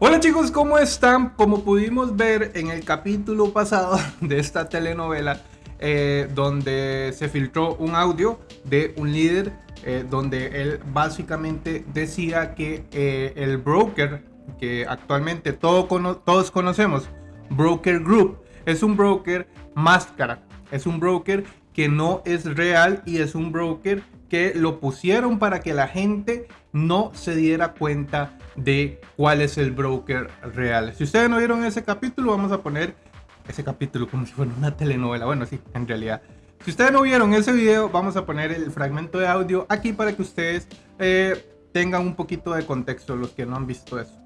Hola chicos, ¿cómo están? Como pudimos ver en el capítulo pasado de esta telenovela, eh, donde se filtró un audio de un líder eh, donde él básicamente decía que eh, el broker que actualmente todos conocemos, Broker Group, es un broker máscara, es un broker que no es real y es un broker que lo pusieron para que la gente no se diera cuenta de cuál es el broker real. Si ustedes no vieron ese capítulo, vamos a poner ese capítulo como si fuera una telenovela. Bueno, sí, en realidad. Si ustedes no vieron ese video, vamos a poner el fragmento de audio aquí para que ustedes eh, tengan un poquito de contexto, los que no han visto eso.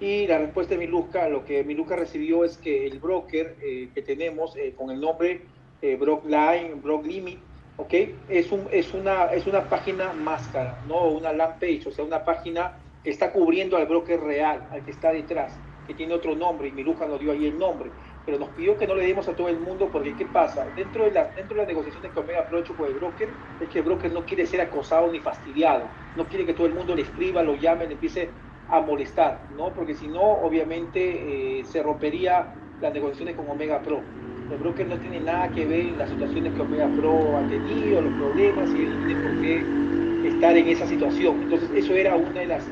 Y la respuesta de Miluska, lo que Miluska recibió es que el broker eh, que tenemos eh, con el nombre eh, Brockline, Brock Limit, ¿ok? Es, un, es, una, es una página máscara, no una land page, o sea, una página que está cubriendo al broker real, al que está detrás, que tiene otro nombre, y Miluja nos dio ahí el nombre, pero nos pidió que no le demos a todo el mundo, porque ¿qué pasa? Dentro de, la, dentro de las negociaciones que Omega Pro con el broker, es que el broker no quiere ser acosado ni fastidiado, no quiere que todo el mundo le escriba, lo llame, le empiece a molestar, ¿no? Porque si no, obviamente eh, se rompería las negociaciones con Omega Pro. El broker no tiene nada que ver en las situaciones que Omega Pro ha tenido, los problemas, y él no tiene por qué estar en esa situación. Entonces, eso era una de las,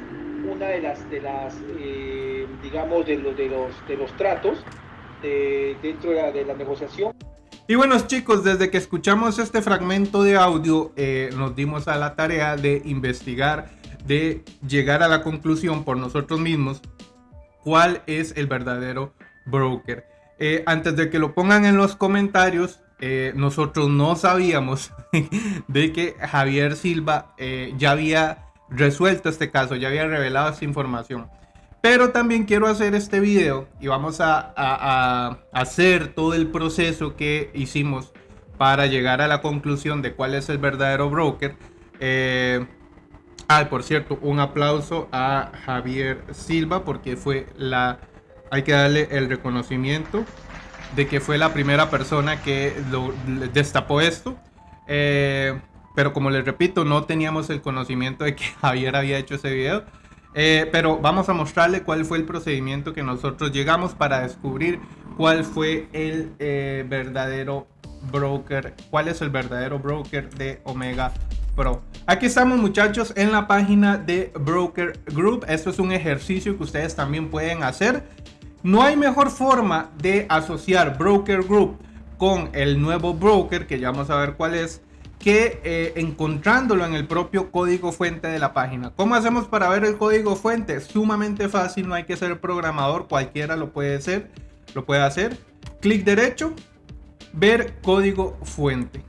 una de las, de las eh, digamos, de los, de los, de los tratos dentro de la, negociación. Y bueno chicos, desde que escuchamos este fragmento de audio, eh, nos dimos a la tarea de investigar, de llegar a la conclusión por nosotros mismos cuál es el verdadero broker. Eh, antes de que lo pongan en los comentarios, eh, nosotros no sabíamos de que Javier Silva eh, ya había resuelto este caso, ya había revelado esta información. Pero también quiero hacer este video y vamos a, hacer todo el proceso que hicimos para llegar a la conclusión de cuál es el verdadero broker. ah, por cierto, un aplauso a Javier Silva porque fue la hay que darle el reconocimiento de que fue la primera persona que lo, destapó esto. Eh, pero como les repito, no teníamos el conocimiento de que Javier había hecho ese video. Eh, pero vamos a mostrarle cuál fue el procedimiento que nosotros llegamos para descubrir cuál fue el eh, verdadero broker, cuál es el verdadero broker de Omega Pro. Aquí estamos muchachos en la página de Broker Group. Esto es un ejercicio que ustedes también pueden hacer. No hay mejor forma de asociar Broker Group con el nuevo broker, que ya vamos a ver cuál es, que eh, encontrándolo en el propio código fuente de la página. ¿Cómo hacemos para ver el código fuente? Sumamente fácil, no hay que ser programador, cualquiera lo puede hacer. Lo puede hacer. Clic derecho, ver código fuente.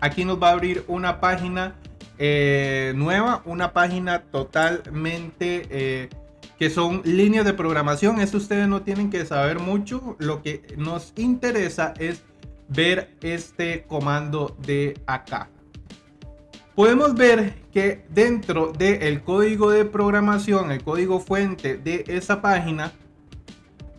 Aquí nos va a abrir una página eh, nueva, una página totalmente... Eh, que son líneas de programación. Eso ustedes no tienen que saber mucho. Lo que nos interesa es ver este comando de acá. Podemos ver que dentro del código de programación, el código fuente de esa página,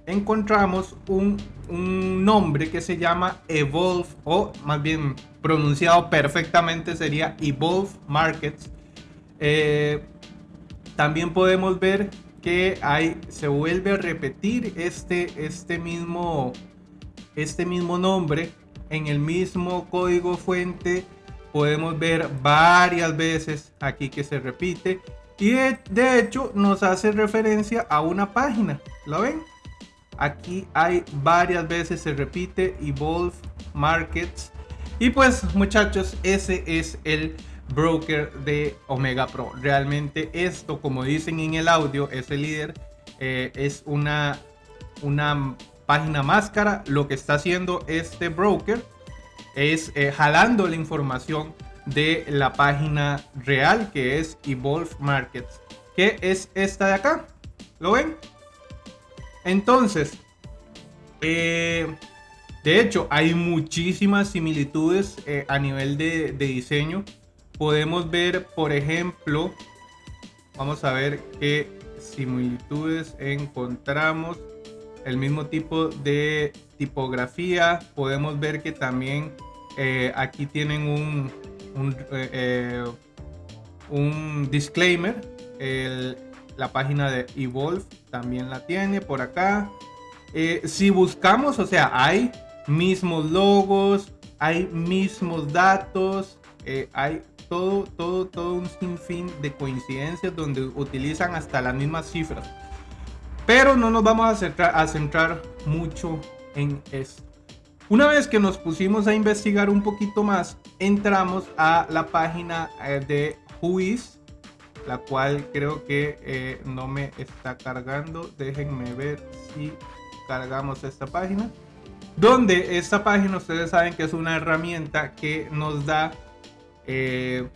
encontramos un, nombre que se llama Evolve, o más bien pronunciado perfectamente sería Evolve Markets. Eh, también podemos ver que hay, se vuelve a repetir este, este, mismo, este mismo nombre en el mismo código fuente. Podemos ver varias veces aquí que se repite. Y de, hecho nos hace referencia a una página. ¿Lo ven? Aquí hay varias veces se repite Evolve Markets. Y pues muchachos, ese es el broker de Omega Pro. Realmente esto, como dicen en el audio, ese líder eh, es una, una página máscara. Lo que está haciendo este broker es eh, jalando la información de la página real que es Evolve Markets, que es esta de acá. ¿Lo ven? Entonces, eh, de hecho, hay muchísimas similitudes a nivel de, de diseño podemos ver, por ejemplo, vamos a ver qué similitudes encontramos. El mismo tipo de tipografía. Podemos ver que también eh, aquí tienen un, un, eh, disclaimer. la página de Evolve también la tiene por acá. Eh, si buscamos, o sea, hay mismos logos, hay mismos datos, eh, hay todo, todo, todo un sinfín de coincidencias donde utilizan hasta las mismas cifras. Pero no nos vamos a centrar, a centrar mucho en esto. Una vez que nos pusimos a investigar un poquito más, entramos a la página eh, de Whois, la cual creo que eh, no me está cargando. Déjenme ver si cargamos esta página. Donde esta página ustedes saben que es una herramienta que nos da eh,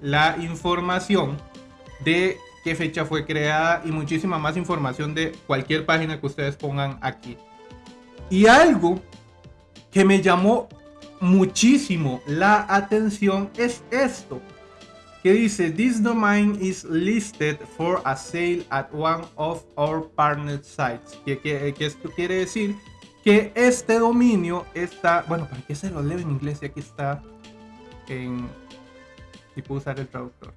la información de qué fecha fue creada y muchísima más información de cualquier página que ustedes pongan aquí. Y algo que me llamó muchísimo la atención es esto que dice this domain is listed for a sale at one of our partner sites que, que, esto quiere decir que este dominio está bueno para qué se lo leo en inglés y aquí está en y puedo usar el traductor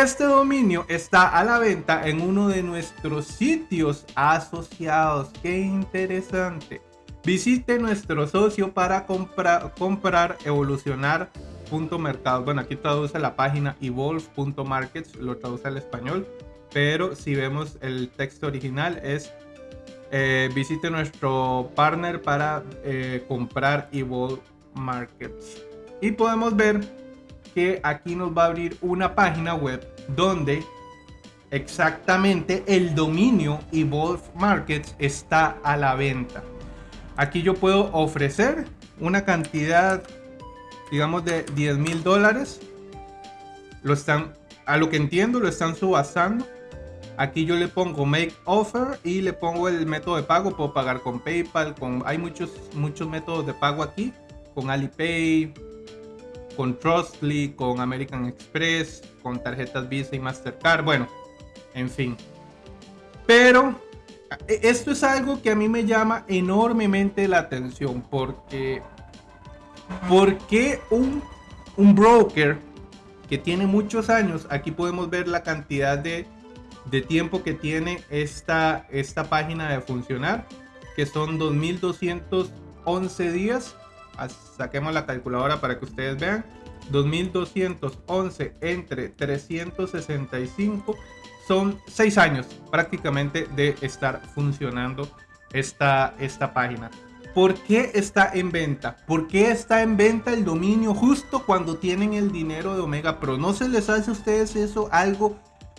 este dominio está a la venta en uno de nuestros sitios asociados. Qué interesante. Visite nuestro socio para comprar, comprar evolucionar. Mercado. Bueno, aquí traduce la página evolve.markets, lo traduce al español, pero si vemos el texto original es eh, visite nuestro partner para eh, comprar Evolve Markets. Y podemos ver que aquí nos va a abrir una página web donde exactamente el dominio Evolve Markets está a la venta. Aquí yo puedo ofrecer una cantidad, digamos, de 10 mil dólares. Lo están, a lo que entiendo, lo están subastando. Aquí yo le pongo make offer y le pongo el método de pago. Puedo pagar con PayPal, con, hay muchos, muchos métodos de pago aquí, con Alipay, con Trustly, con American Express, con tarjetas Visa y Mastercard, bueno, en fin. Pero e, esto es algo que a mí me llama enormemente la atención porque porque un, un broker que tiene muchos años, aquí podemos ver la cantidad de, de tiempo que tiene esta, esta página de funcionar, que son 2211 días saquemos la calculadora para que ustedes vean. 2211 entre 365 son 6 años prácticamente de estar funcionando esta, esta página. ¿Por qué está en venta? ¿Por qué está en venta el dominio justo cuando tienen el dinero de Omega Pro? ¿No se les hace a ustedes eso algo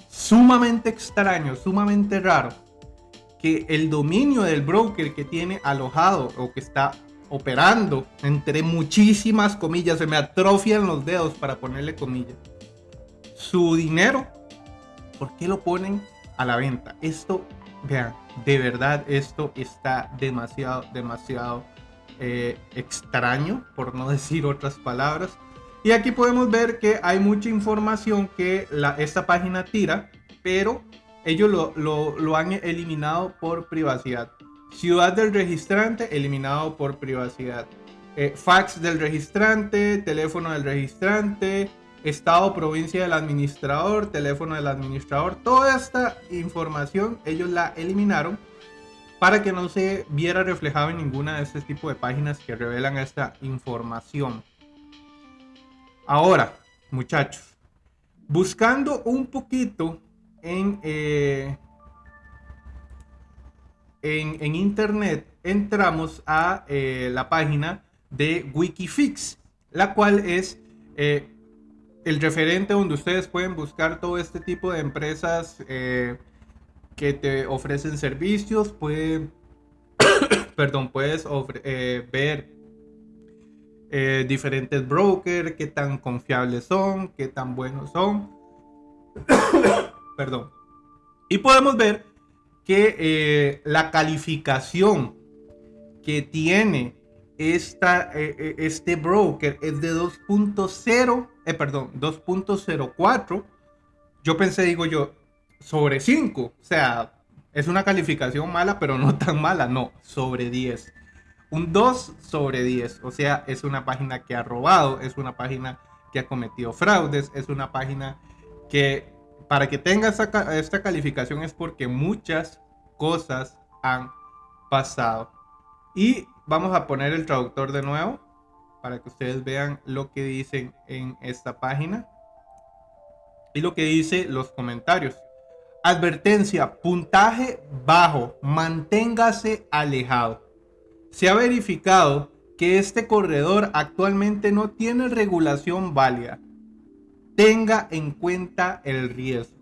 sumamente extraño, sumamente raro? Que el dominio del broker que tiene alojado o que está operando, entre muchísimas comillas, se me atrofian los dedos para ponerle comillas, su dinero, ¿por qué lo ponen a la venta? Esto, vean, de verdad esto está demasiado, demasiado eh, extraño, por no decir otras palabras. Y aquí podemos ver que hay mucha información que esta página tira, pero ellos lo, lo, lo han eliminado por privacidad. Ciudad del registrante eliminado por privacidad. Eh, fax del registrante, teléfono del registrante, estado, provincia del administrador, teléfono del administrador. Toda esta información ellos la eliminaron para que no se viera reflejado en ninguna de este tipo de páginas que revelan esta información. Ahora, muchachos, buscando un poquito en eh, en, internet entramos a eh, la página de Wikifix, la cual es eh, el referente donde ustedes pueden buscar todo este tipo de empresas eh, que te ofrecen servicios, pueden, puedes ver diferentes brokers, qué tan confiables son, qué tan buenos son. perdón. Y podemos ver que eh, la calificación que tiene esta, eh, eh, este broker es de 2.0, perdón, 2.04. Yo pensé, digo yo, sobre 5. O sea, es una calificación mala, pero no tan mala, no, sobre 10. Un 2 sobre 10. O sea, es una página que ha robado, es una página que ha cometido fraudes, es una página que para que tenga esta, calificación es porque muchas cosas han pasado. Y vamos a poner el traductor de nuevo para que ustedes vean lo que dicen en esta página y lo que dice los comentarios. Advertencia, puntaje bajo, manténgase alejado. Se ha verificado que este corredor actualmente no tiene regulación válida. Tenga en cuenta el riesgo.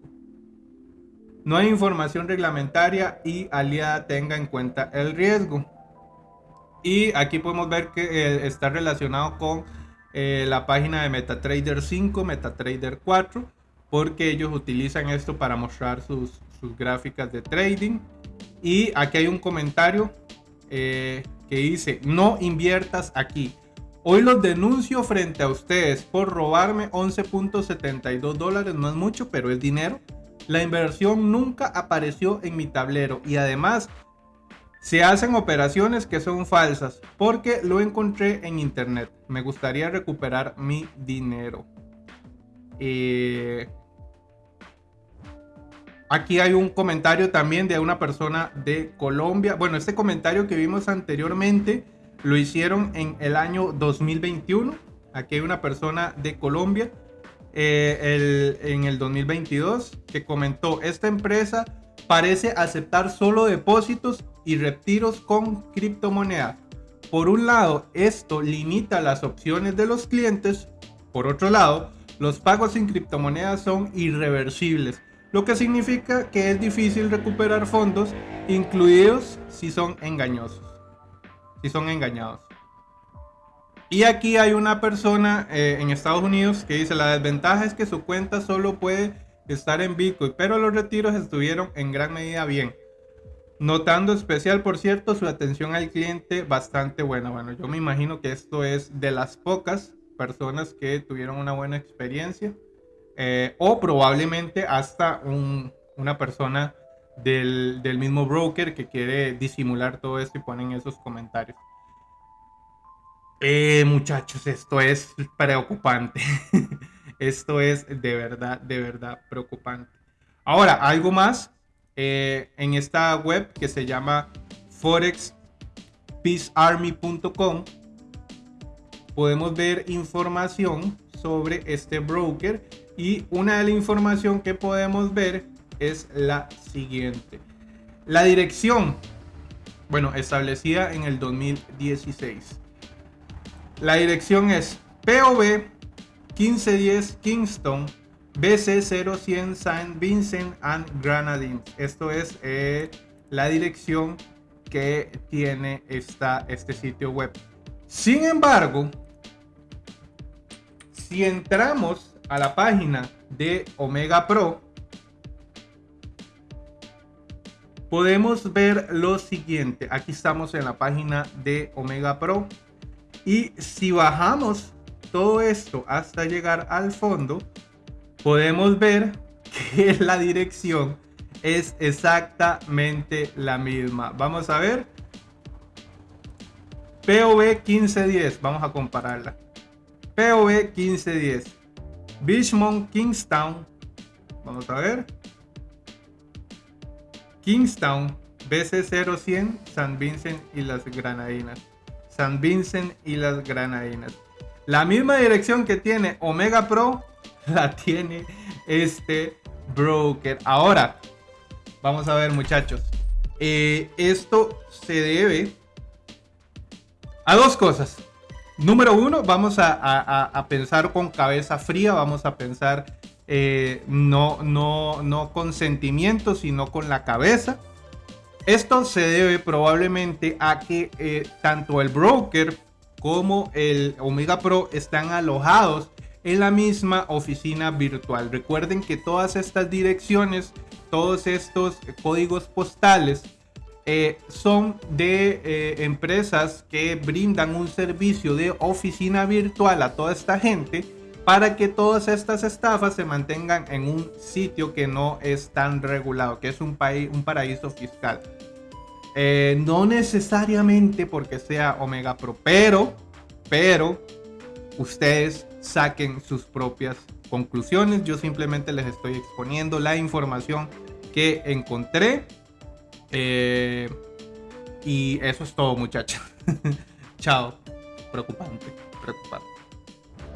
No hay información reglamentaria y aliada tenga en cuenta el riesgo. Y aquí podemos ver que eh, está relacionado con eh, la página de MetaTrader 5, MetaTrader 4 porque ellos utilizan esto para mostrar sus, gráficas de trading. Y aquí hay un comentario eh, que dice, no inviertas aquí. Hoy los denuncio frente a ustedes por robarme 11.72 dólares, no es mucho, pero es dinero. La inversión nunca apareció en mi tablero y además se hacen operaciones que son falsas porque lo encontré en internet. Me gustaría recuperar mi dinero. Eh, Aquí hay un comentario también de una persona de Colombia. Bueno, este comentario que vimos anteriormente lo hicieron en el año 2021. Aquí hay una persona de Colombia eh, en el 2022 que comentó, esta empresa parece aceptar solo depósitos y retiros con criptomonedas. Por un lado, esto limita las opciones de los clientes. Por otro lado, los pagos en criptomonedas son irreversibles lo que significa que es difícil recuperar fondos, incluidos si son engañosos, si son engañados. Y aquí hay una persona eh, en Estados Unidos que dice la desventaja es que su cuenta solo puede estar en Bitcoin, pero los retiros estuvieron en gran medida bien. Notando especial, por cierto, su atención al cliente bastante buena. Bueno, yo me imagino que esto es de las pocas personas que tuvieron una buena experiencia. Eh, o probablemente hasta una persona del, mismo broker que quiere disimular todo esto y ponen esos comentarios. Eh, muchachos, esto es preocupante. esto es de verdad, de verdad preocupante. Ahora, algo más eh, en esta web que se llama forexpeacearmy.com podemos ver información sobre este broker y una de la información que podemos ver es la siguiente. La dirección, bueno, establecida en el 2016. La dirección es POV 1510 Kingston BC0100 Saint Vincent and Grenadines. Esto es eh, la dirección que tiene esta, este sitio web. Sin embargo, si entramos a la página de Omega Pro, podemos ver lo siguiente. Aquí estamos en la página de Omega Pro. Y si bajamos todo esto hasta llegar al fondo, podemos ver que la dirección es exactamente la misma. Vamos a ver. POV 1510. Vamos a compararla. POV 1510. Richmond, Kingstown. Vamos a ver. Kingstown, BC0100, San Vincent y las Granadinas. San Vincent y las Granadinas. La misma dirección que tiene Omega Pro la tiene este broker. Ahora, vamos a ver muchachos. Eh, esto se debe a dos cosas. Número uno, vamos a, pensar con cabeza fría, vamos a pensar eh, no, no, no con sentimientos, sino con la cabeza. Esto se debe probablemente a que eh, tanto el broker como el Omega Pro están alojados en la misma oficina virtual. Recuerden que todas estas direcciones, todos estos códigos postales eh, son de empresas que brindan un servicio de oficina virtual a toda esta gente para que todas estas estafas se mantengan en un sitio que no es tan regulado, que es un, país, un paraíso fiscal. Eh, no necesariamente porque sea Omega Pro, pero, pero ustedes saquen sus propias conclusiones, yo simplemente les estoy exponiendo la información que encontré. Eh, y eso es todo, muchachos. Chao. Preocupante, preocupante.